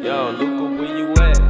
Yo, Luca, where you at?